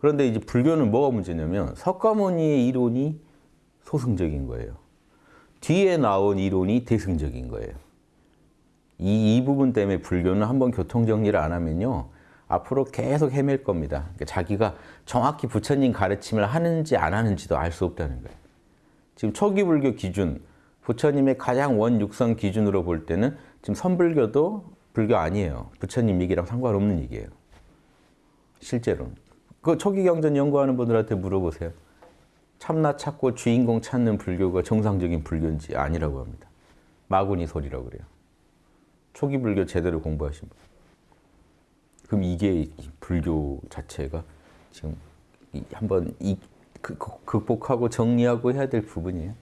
그런데 이제 불교는 뭐가 문제냐면 석가모니의 이론이 소승적인 거예요. 뒤에 나온 이론이 대승적인 거예요. 이, 이 부분 때문에 불교는 한번 교통정리를 안 하면요. 앞으로 계속 헤맬 겁니다. 그러니까 자기가 정확히 부처님 가르침을 하는지 안 하는지도 알 수 없다는 거예요. 지금 초기 불교 기준, 부처님의 가장 원육성 기준으로 볼 때는 지금 선불교도 불교 아니에요. 부처님 얘기랑 상관없는 얘기예요. 실제로. 그 초기 경전 연구하는 분들한테 물어보세요. 참나 찾고 주인공 찾는 불교가 정상적인 불교인지 아니라고 합니다. 마구니 소리라고 그래요. 초기 불교 제대로 공부하신 분. 그럼 이게 불교 자체가 지금 한번 이, 그, 극복하고 정리하고 해야 될 부분이에요.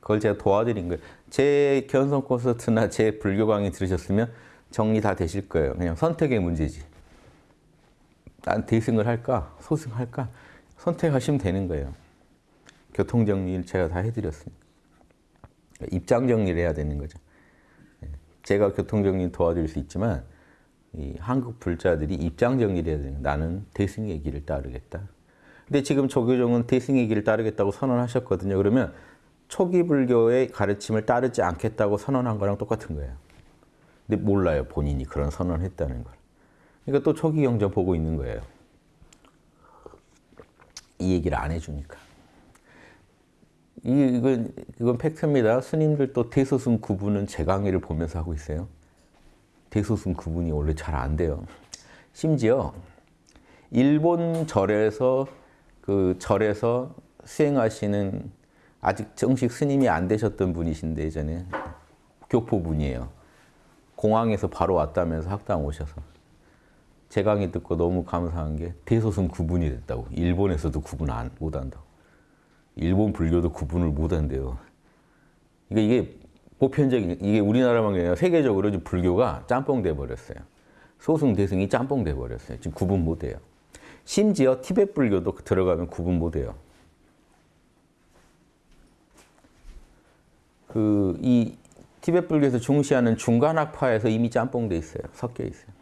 그걸 제가 도와드린 거예요. 제 견성 콘서트나 제 불교 강의 들으셨으면 정리 다 되실 거예요. 그냥 선택의 문제지. 난 대승을 할까? 소승할까? 선택하시면 되는 거예요. 교통 정리를 제가 다 해드렸으니까. 입장 정리를 해야 되는 거죠. 예. 제가 교통 정리 도와드릴 수 있지만 이 한국 불자들이 입장 정리를 해야 되는 나는 대승의 길을 따르겠다. 근데 지금 조교종은 대승의 길을 따르겠다고 선언하셨거든요. 그러면 초기 불교의 가르침을 따르지 않겠다고 선언한 거랑 똑같은 거예요. 근데 몰라요. 본인이 그런 선언을 했다는 걸. 그러니까 또 초기 경전 보고 있는 거예요. 이 얘기를 안 해주니까. 이, 이건, 이건 팩트입니다. 스님들 또 대소승 구분은 제 강의를 보면서 하고 있어요. 대소승 구분이 원래 잘 안 돼요. 심지어 일본 절에서 그 절에서 수행하시는 아직 정식 스님이 안 되셨던 분이신데 예전에 교포분이에요. 공항에서 바로 왔다면서 학당 오셔서 제 강의 듣고 너무 감사한 게 대소승 구분이 됐다고. 일본에서도 구분 안, 못 한다고. 일본 불교도 구분을 못 한대요. 그러니까 이게 보편적인, 이게 우리나라만 아니라 세계적으로 불교가 짬뽕 돼 버렸어요. 소승, 대승이 짬뽕 돼 버렸어요. 지금 구분 못 해요. 심지어 티베트 불교도 들어가면 구분 못 해요. 그, 이 티베트 불교에서 중시하는 중간학파에서 이미 짬뽕 돼 있어요. 섞여 있어요.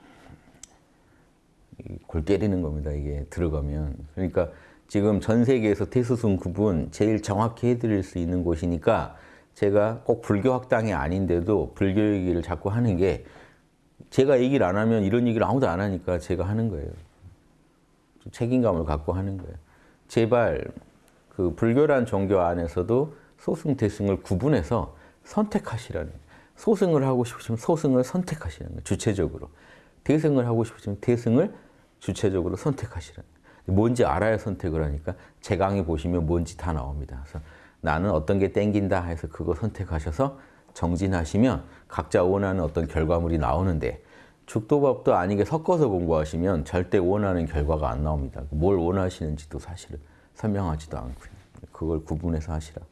골 때리는 겁니다. 이게 들어가면. 그러니까 지금 전 세계에서 태수승 구분 제일 정확히 해드릴 수 있는 곳이니까 제가 꼭 불교 학당이 아닌데도 불교 얘기를 자꾸 하는 게 제가 얘기를 안 하면 이런 얘기를 아무도 안 하니까 제가 하는 거예요. 책임감을 갖고 하는 거예요. 제발 그 불교란 종교 안에서도 소승, 대승을 구분해서 선택하시라는 소승을 하고 싶으시면 소승을 선택하시는 거예요. 주체적으로. 대승을 하고 싶으시면 대승을 주체적으로 선택하시라는 뭔지 알아야 선택을 하니까 제 강의 보시면 뭔지 다 나옵니다. 그래서 나는 어떤 게 땡긴다 해서 그거 선택하셔서 정진하시면 각자 원하는 어떤 결과물이 나오는데 죽도밥도 아니게 섞어서 공부하시면 절대 원하는 결과가 안 나옵니다. 뭘 원하시는지도 사실은 설명하지도 않고요. 그걸 구분해서 하시라.